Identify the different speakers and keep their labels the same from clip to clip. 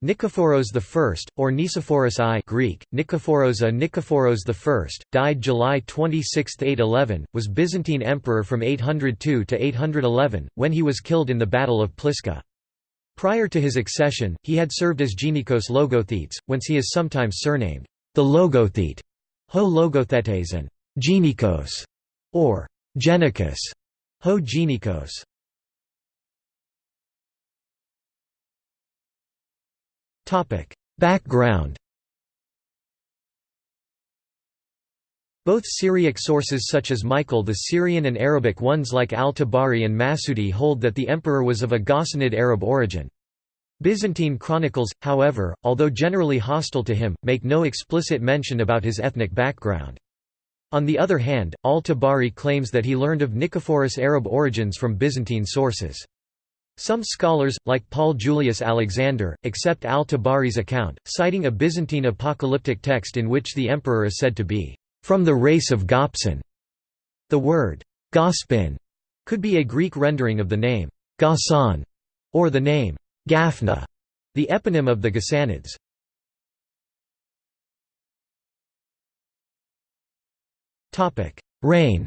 Speaker 1: Nikephoros I, or Nicephorus I Greek, Nikephoros a Nikephoros I, died July 26, 811, was Byzantine emperor from 802 to 811, when he was killed in the Battle of Pliska. Prior to his accession, he had served as Genikos Logothetes, whence he is sometimes surnamed the Logothete, Ho Logothetes and Genikos, or Genikos, Ho Genikos. Background Both Syriac sources such as Michael the Syrian and Arabic ones like al-Tabari and Masudi hold that the emperor was of a Ghassanid Arab origin. Byzantine chronicles, however, although generally hostile to him, make no explicit mention about his ethnic background. On the other hand, al-Tabari claims that he learned of Nicephorus Arab origins from Byzantine sources. Some scholars, like Paul Julius Alexander, accept al-Tabari's account, citing a Byzantine apocalyptic text in which the emperor is said to be from the race of Gopsan. The word Gospin could be a Greek rendering of the name Ghassan or the name Gafna, the eponym of the Ghassanids. Reign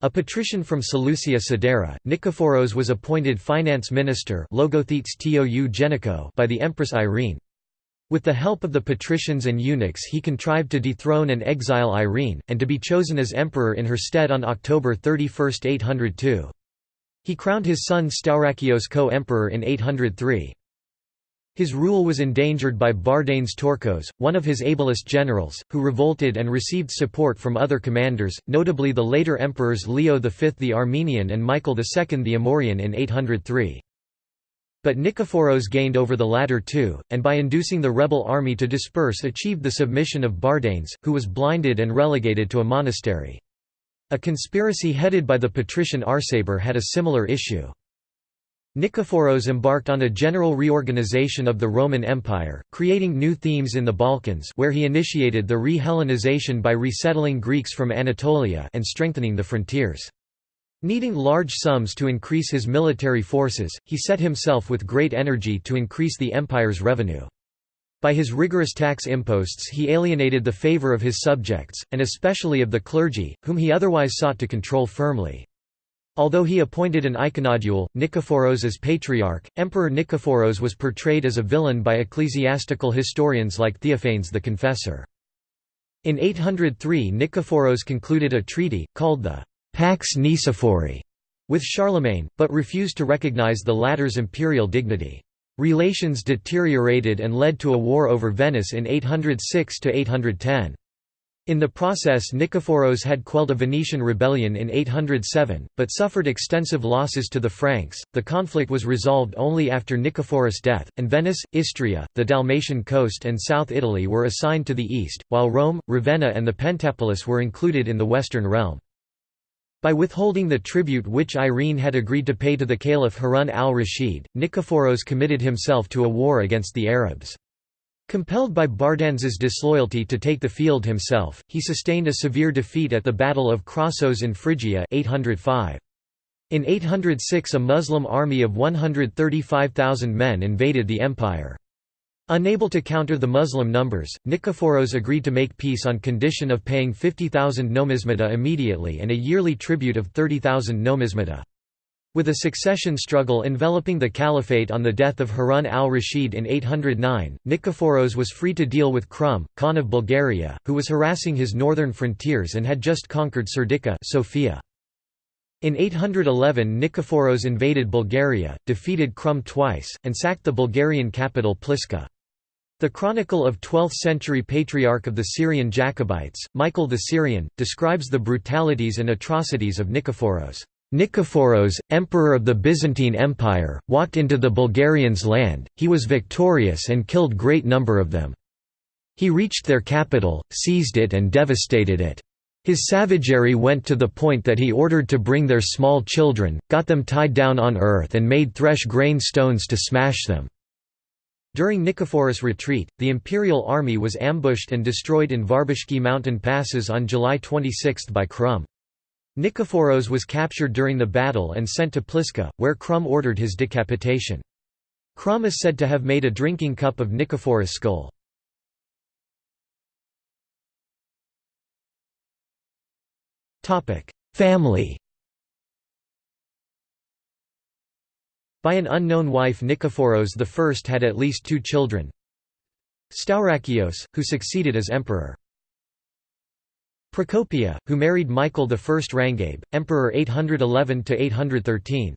Speaker 1: A patrician from Seleucia Sidera, Nikephoros was appointed finance minister by the Empress Irene. With the help of the patricians and eunuchs he contrived to dethrone and exile Irene, and to be chosen as emperor in her stead on October 31, 802. He crowned his son Staurakios co-emperor in 803. His rule was endangered by Bardanes Tourkos, one of his ablest generals, who revolted and received support from other commanders, notably the later emperors Leo V the Armenian and Michael II the Amorian in 803. But Nikephoros gained over the latter too, and by inducing the rebel army to disperse achieved the submission of Bardanes, who was blinded and relegated to a monastery. A conspiracy headed by the patrician Arsaber had a similar issue. Nikephoros embarked on a general reorganization of the Roman Empire, creating new themes in the Balkans where he initiated the re-Hellenization by resettling Greeks from Anatolia and strengthening the frontiers. Needing large sums to increase his military forces, he set himself with great energy to increase the empire's revenue. By his rigorous tax imposts he alienated the favor of his subjects, and especially of the clergy, whom he otherwise sought to control firmly. Although he appointed an iconodule, Nikephoros as patriarch, Emperor Nikephoros was portrayed as a villain by ecclesiastical historians like Theophanes the Confessor. In 803 Nikephoros concluded a treaty, called the «Pax Nicephori» with Charlemagne, but refused to recognize the latter's imperial dignity. Relations deteriorated and led to a war over Venice in 806–810. In the process Nikephoros had quelled a Venetian rebellion in 807, but suffered extensive losses to the Franks. The conflict was resolved only after Nikephoros' death, and Venice, Istria, the Dalmatian coast and South Italy were assigned to the east, while Rome, Ravenna and the Pentapolis were included in the western realm. By withholding the tribute which Irene had agreed to pay to the Caliph Harun al-Rashid, Nikephoros committed himself to a war against the Arabs. Compelled by Bardanes's disloyalty to take the field himself, he sustained a severe defeat at the Battle of Krasos in Phrygia 805. In 806 a Muslim army of 135,000 men invaded the empire. Unable to counter the Muslim numbers, Nikephoros agreed to make peace on condition of paying 50,000 nomismata immediately and a yearly tribute of 30,000 nomismata. With a succession struggle enveloping the caliphate on the death of Harun al-Rashid in 809, Nikephoros was free to deal with Krum, Khan of Bulgaria, who was harassing his northern frontiers and had just conquered Serdica Sofia. In 811 Nikephoros invaded Bulgaria, defeated Krum twice, and sacked the Bulgarian capital Pliska. The chronicle of 12th-century patriarch of the Syrian Jacobites, Michael the Syrian, describes the brutalities and atrocities of Nikephoros. Nikephoros, emperor of the Byzantine Empire, walked into the Bulgarians' land, he was victorious and killed great number of them. He reached their capital, seized it and devastated it. His savagery went to the point that he ordered to bring their small children, got them tied down on earth and made thresh grain stones to smash them. During Nikephoros' retreat, the imperial army was ambushed and destroyed in Varbishki mountain passes on July 26 by Krum. Nikephoros was captured during the battle and sent to Pliska, where Krum ordered his decapitation. Krum is said to have made a drinking cup of Nikephoros' skull. Family By an unknown wife Nikephoros I had at least two children Staurakios, who succeeded as emperor Procopia, who married Michael I Rangabe, Emperor 811–813